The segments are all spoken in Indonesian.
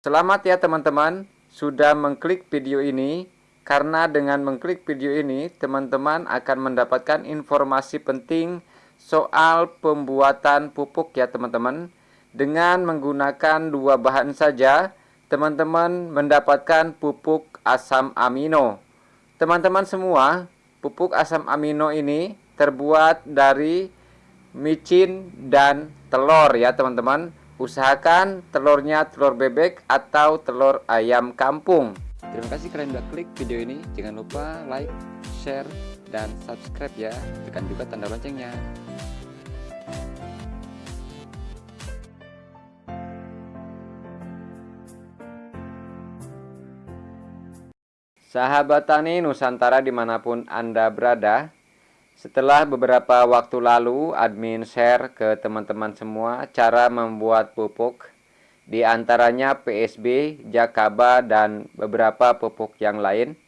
Selamat ya teman-teman sudah mengklik video ini karena dengan mengklik video ini teman-teman akan mendapatkan informasi penting soal pembuatan pupuk ya teman-teman. Dengan menggunakan dua bahan saja teman-teman mendapatkan pupuk asam amino. Teman-teman semua, pupuk asam amino ini terbuat dari micin dan telur ya teman-teman Usahakan telurnya telur bebek atau telur ayam kampung. Terima kasih kalian udah klik video ini. Jangan lupa like, share, dan subscribe ya. Tekan juga tanda loncengnya. Sahabat Tani Nusantara di mana pun Anda berada, setelah beberapa waktu lalu, admin share ke teman-teman semua cara membuat pupuk, di antaranya PSB, Jakaba, dan beberapa pupuk yang lain.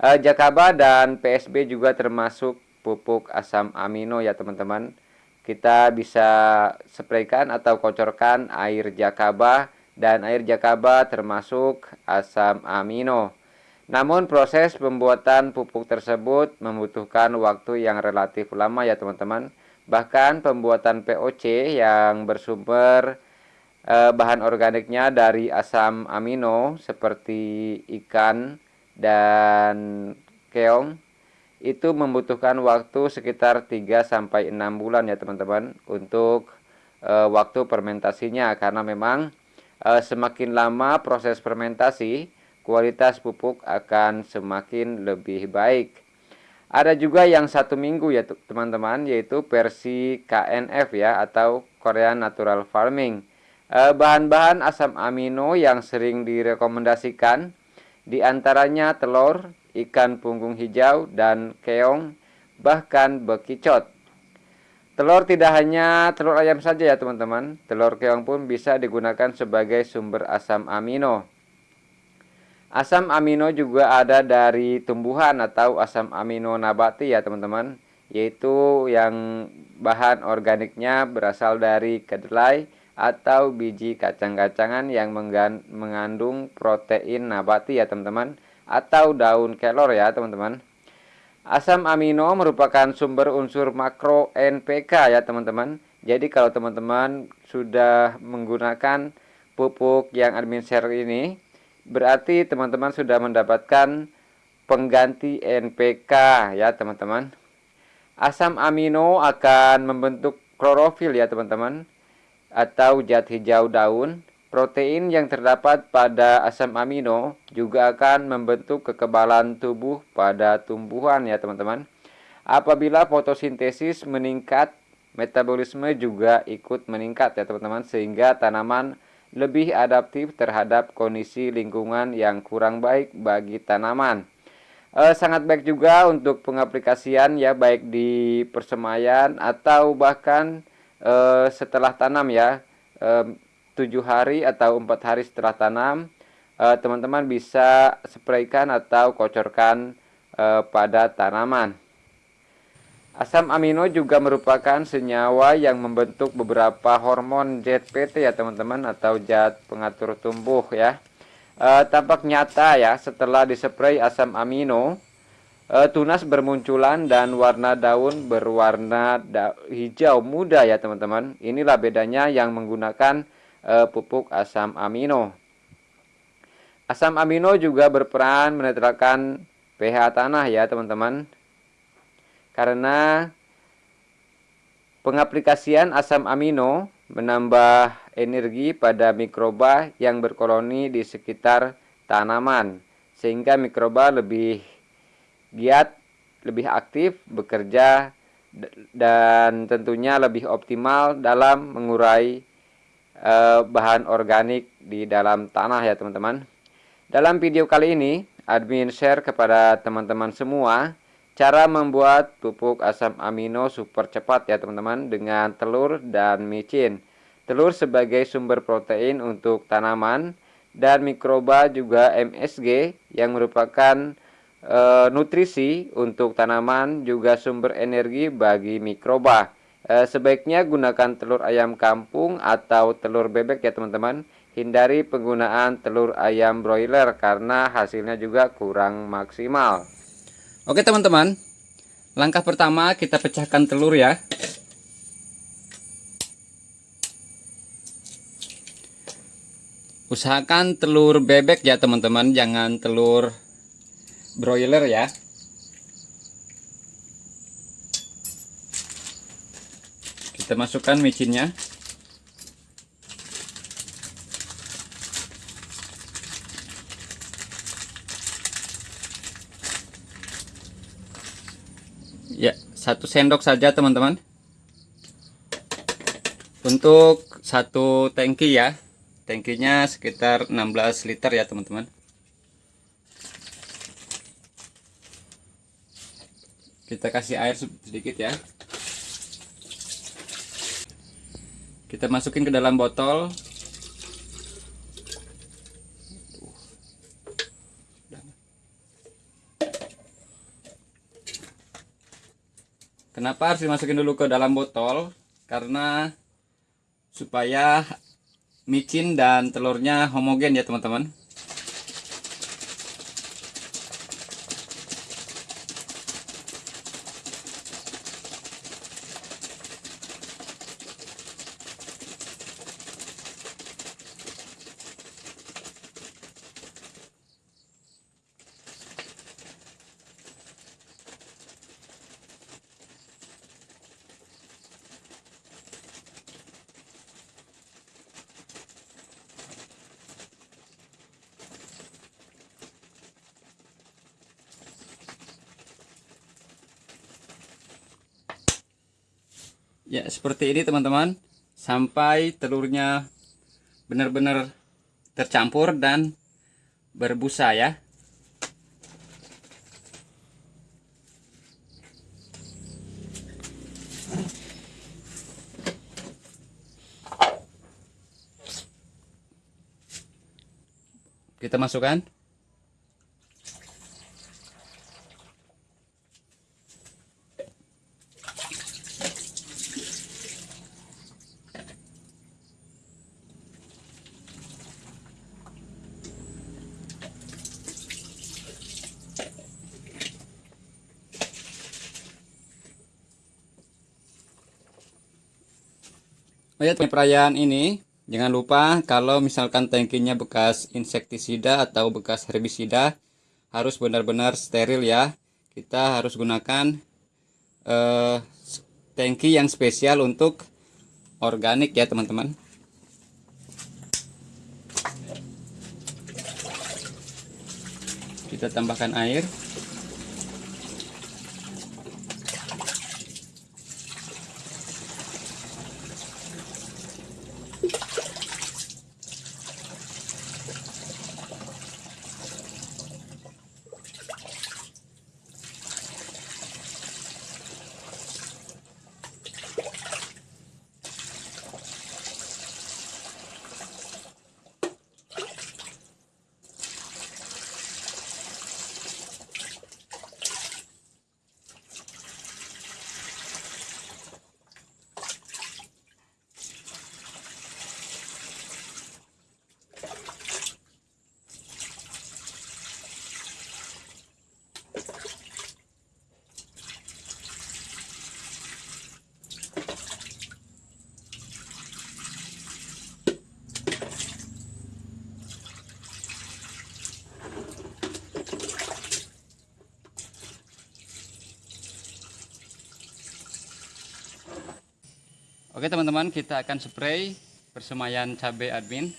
Uh, Jakaba dan PSB juga termasuk pupuk asam amino ya teman-teman. Kita bisa spraykan atau kocorkan air Jakaba dan air Jakaba termasuk asam amino. Namun proses pembuatan pupuk tersebut membutuhkan waktu yang relatif lama ya teman-teman. Bahkan pembuatan POC yang bersumber eh, bahan organiknya dari asam amino seperti ikan dan keong itu membutuhkan waktu sekitar 3 sampai 6 bulan ya teman-teman untuk eh, waktu fermentasinya karena memang eh, semakin lama proses fermentasi kualitas pupuk akan semakin lebih baik. Ada juga yang satu minggu ya teman-teman yaitu versi KNF ya atau Korean Natural Farming. Eh, bahan-bahan asam amino yang sering direkomendasikan di antaranya telur, ikan punggung hijau, dan keong, bahkan bekicot. Telur tidak hanya telur ayam saja ya teman-teman, telur keong pun bisa digunakan sebagai sumber asam amino. Asam amino juga ada dari tumbuhan atau asam amino nabati ya teman-teman. Yaitu yang bahan organiknya berasal dari kedelai atau biji kacang-kacangan yang mengandung protein nabati ya teman-teman. Atau daun kelor ya teman-teman. Asam amino merupakan sumber unsur makro NPK ya teman-teman. Jadi kalau teman-teman sudah menggunakan pupuk yang admin share ini berarti teman-teman sudah mendapatkan pengganti NPK ya teman-teman. Asam amino akan membentuk klorofil ya teman-teman atau zat hijau daun. Protein yang terdapat pada asam amino juga akan membentuk kekebalan tubuh pada tumbuhan ya teman-teman. Apabila fotosintesis meningkat metabolisme juga ikut meningkat ya teman-teman sehingga tanaman lebih adaptif terhadap kondisi lingkungan yang kurang baik bagi tanaman. E, sangat baik juga untuk pengaplikasian ya baik di persemaian atau bahkan e, setelah tanam ya e, tujuh hari atau empat hari setelah tanam teman-teman bisa spraykan atau kocorkan pada tanaman. Asam amino juga merupakan senyawa yang membentuk beberapa hormon ZPT ya teman-teman atau zat pengatur tumbuh ya. E, tampak nyata ya setelah dispray asam amino e, tunas bermunculan dan warna daun berwarna da hijau muda ya teman-teman. Inilah bedanya yang menggunakan e, pupuk asam amino. Asam amino juga berperan menetralkan pH tanah ya teman-teman karena pengaplikasian asam amino menambah energi pada mikroba yang berkoloni di sekitar tanaman sehingga mikroba lebih giat, lebih aktif bekerja dan tentunya lebih optimal dalam mengurai eh, bahan organik di dalam tanah ya teman-teman. Dalam video kali ini admin share kepada teman-teman semua Cara membuat pupuk asam amino super cepat ya teman-teman dengan telur dan micin. Telur sebagai sumber protein untuk tanaman dan mikroba juga MSG yang merupakan e, nutrisi untuk tanaman juga sumber energi bagi mikroba. E, sebaiknya gunakan telur ayam kampung atau telur bebek ya teman-teman. hindari penggunaan telur ayam broiler karena hasilnya juga kurang maksimal. Oke teman-teman, langkah pertama kita pecahkan telur ya. Usahakan telur bebek ya teman-teman, jangan telur broiler ya. Kita masukkan micinnya. Ya, satu sendok saja teman-teman. Untuk satu tangki ya. Tangkinya sekitar 16 liter ya teman-teman. Kita kasih air sedikit ya. Kita masukin ke dalam botol. Kenapa harus dimasukin dulu ke dalam botol? Karena supaya micin dan telurnya homogen ya teman-teman. Ya, seperti ini teman-teman. Sampai telurnya benar-benar tercampur dan berbusa ya. Kita masukkan. Ya, perayaan ini jangan lupa kalau misalkan tangkinya bekas insektisida atau bekas herbisida harus benar-benar steril ya. Kita harus gunakan eh, tangki yang spesial untuk organik ya teman-teman. Kita tambahkan air. Oke teman-teman, kita akan spray persemaian cabai admin.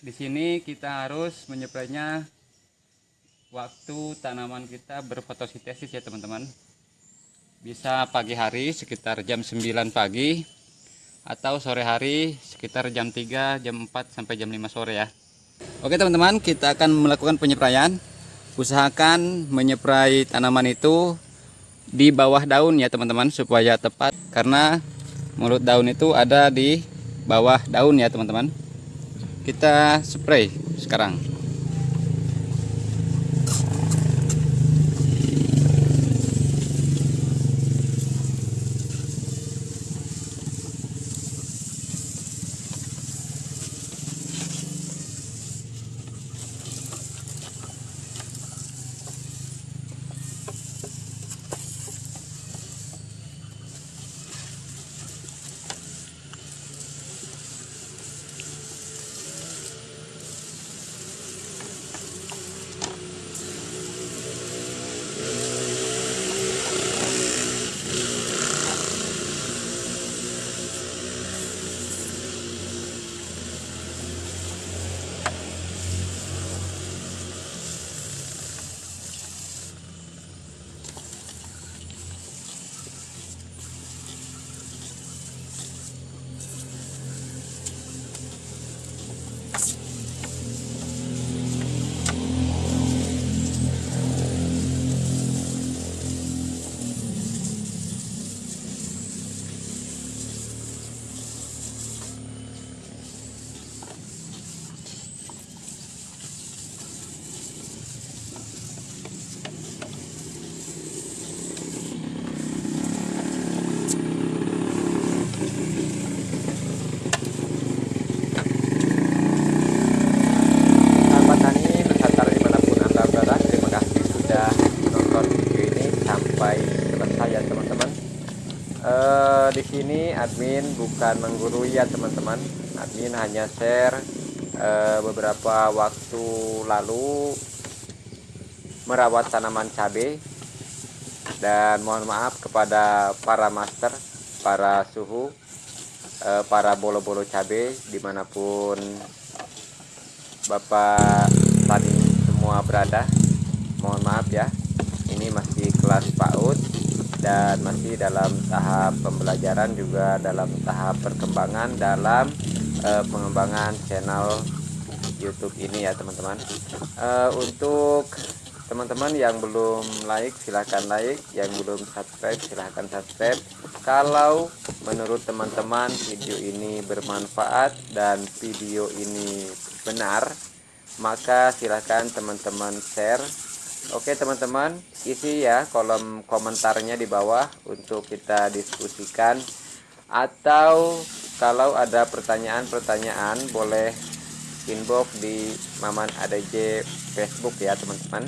Di sini kita harus menypraynya waktu tanaman kita berfotosintesis ya teman-teman. Bisa pagi hari sekitar jam 9 pagi atau sore hari sekitar jam 3, jam 4 sampai jam 5 sore ya. Oke teman-teman, kita akan melakukan penyepraian. Usahakan menyeprai tanaman itu di bawah daun ya teman-teman supaya tepat karena mulut daun itu ada di bawah daun ya teman-teman. Kita spray sekarang eh, di sini admin bukan menggurui ya teman-teman. Admin hanya share eh, beberapa waktu lalu merawat tanaman cabai dan mohon maaf kepada para master para suhu eh, para bolo-bolo cabai di mana pun bapak tani semua berada. Mohon maaf ya ini masih kelas PAUD dan masih dalam tahap pembelajaran juga dalam tahap perkembangan dalam uh, pengembangan channel YouTube ini ya teman-teman. Uh, untuk teman-teman yang belum like silahkan like. Yang belum subscribe silahkan subscribe. Kalau menurut teman-teman video ini bermanfaat dan video ini benar maka silahkan teman-teman share Oke teman-teman, isi ya kolom komentarnya di bawah untuk kita diskusikan atau kalau ada pertanyaan-pertanyaan boleh inbox di Maman ADJ Facebook ya teman-teman.